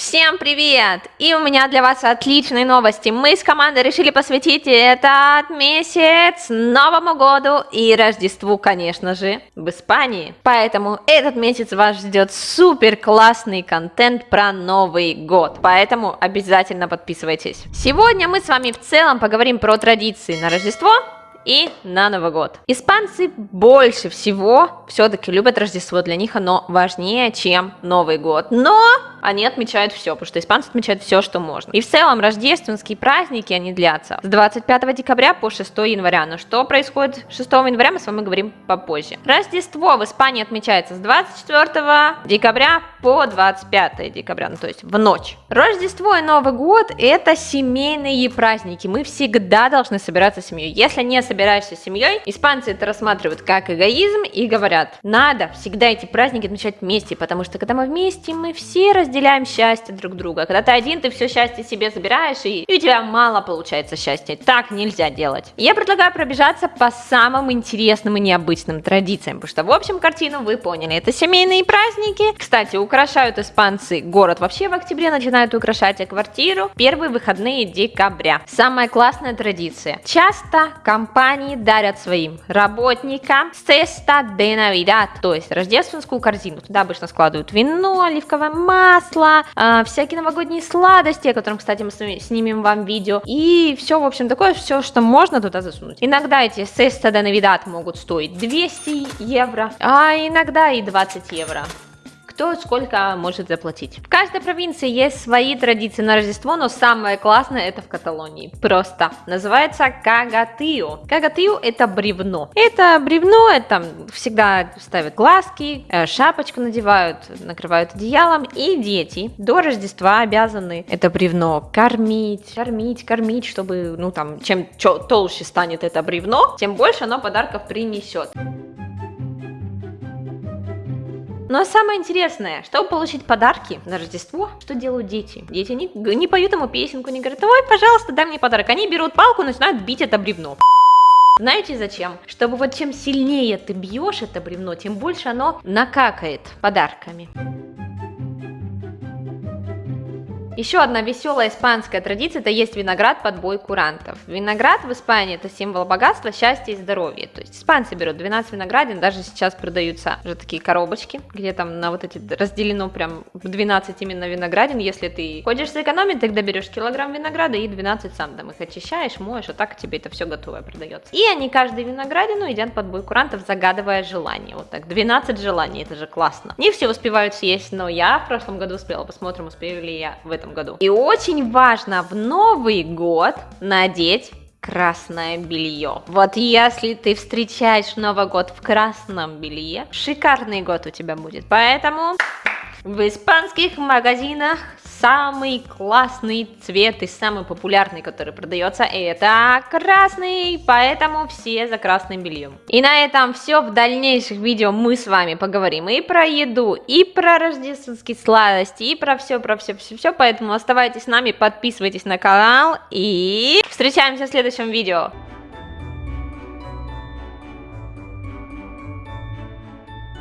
Всем привет! И у меня для вас отличные новости. Мы с командой решили посвятить этот месяц Новому году и Рождеству, конечно же, в Испании. Поэтому этот месяц вас ждет супер классный контент про Новый год. Поэтому обязательно подписывайтесь. Сегодня мы с вами в целом поговорим про традиции на Рождество, и на Новый год. Испанцы больше всего все-таки любят Рождество, для них оно важнее, чем Новый год. Но они отмечают все, потому что испанцы отмечают все, что можно. И в целом рождественские праздники, они длятся с 25 декабря по 6 января. Но что происходит 6 января, мы с вами говорим попозже. Рождество в Испании отмечается с 24 декабря по 25 декабря, ну то есть в ночь. Рождество и Новый год это семейные праздники. Мы всегда должны собираться с семьей. Если не собираешься семьей, испанцы это рассматривают как эгоизм и говорят, надо всегда эти праздники отмечать вместе, потому что когда мы вместе, мы все разделяем счастье друг друга. Когда ты один, ты все счастье себе забираешь, и, и у тебя мало получается счастья. Так нельзя делать. Я предлагаю пробежаться по самым интересным и необычным традициям, потому что в общем картину вы поняли. Это семейные праздники. Кстати, украшают испанцы город вообще в октябре начинают украшать, квартиру первые выходные декабря. Самая классная традиция. Часто компания компании дарят своим работникам cesta de Navidad, то есть рождественскую корзину. Туда обычно складывают вино, оливковое масло, э, всякие новогодние сладости, о которых, кстати, мы снимем вам видео. И все, в общем, такое, все, что можно туда засунуть. Иногда эти cesta de Navidad могут стоить 200 евро, а иногда и 20 евро кто сколько может заплатить. В каждой провинции есть свои традиции на Рождество, но самое классное это в Каталонии. Просто. Называется кагатио. Кагатио это бревно. Это бревно, это всегда ставят глазки, э, шапочку надевают, накрывают одеялом. И дети до Рождества обязаны это бревно кормить, кормить, кормить, чтобы, ну там, чем толще станет это бревно, тем больше оно подарков принесет. Но самое интересное, чтобы получить подарки на Рождество, что делают дети? Дети не, не поют ему песенку, не говорят, ой, пожалуйста, дай мне подарок. Они берут палку и начинают бить это бревно. Знаете зачем? Чтобы вот чем сильнее ты бьешь это бревно, тем больше оно накакает подарками. Еще одна веселая испанская традиция – это есть виноград под бой курантов. Виноград в Испании – это символ богатства, счастья и здоровья. То есть испанцы берут 12 виноградин, даже сейчас продаются уже такие коробочки, где там на вот эти разделено прям в 12 именно виноградин. Если ты хочешь сэкономить, тогда берешь килограмм винограда и 12 сам там их очищаешь, моешь, а так тебе это все готовое продается. И они каждый виноградину едят под бой курантов, загадывая желание. Вот так, 12 желаний, это же классно. Не все успевают съесть, но я в прошлом году успела, посмотрим, успею ли я в этом этом году. И очень важно в Новый год надеть красное белье. Вот если ты встречаешь Новый год в красном белье, шикарный год у тебя будет. Поэтому в испанских магазинах самый классный цвет и самый популярный, который продается, это красный, поэтому все за красным бельем. И на этом все. В дальнейших видео мы с вами поговорим и про еду, и про рождественские сладости, и про все, про все, все, все. Поэтому оставайтесь с нами, подписывайтесь на канал и встречаемся в следующем видео.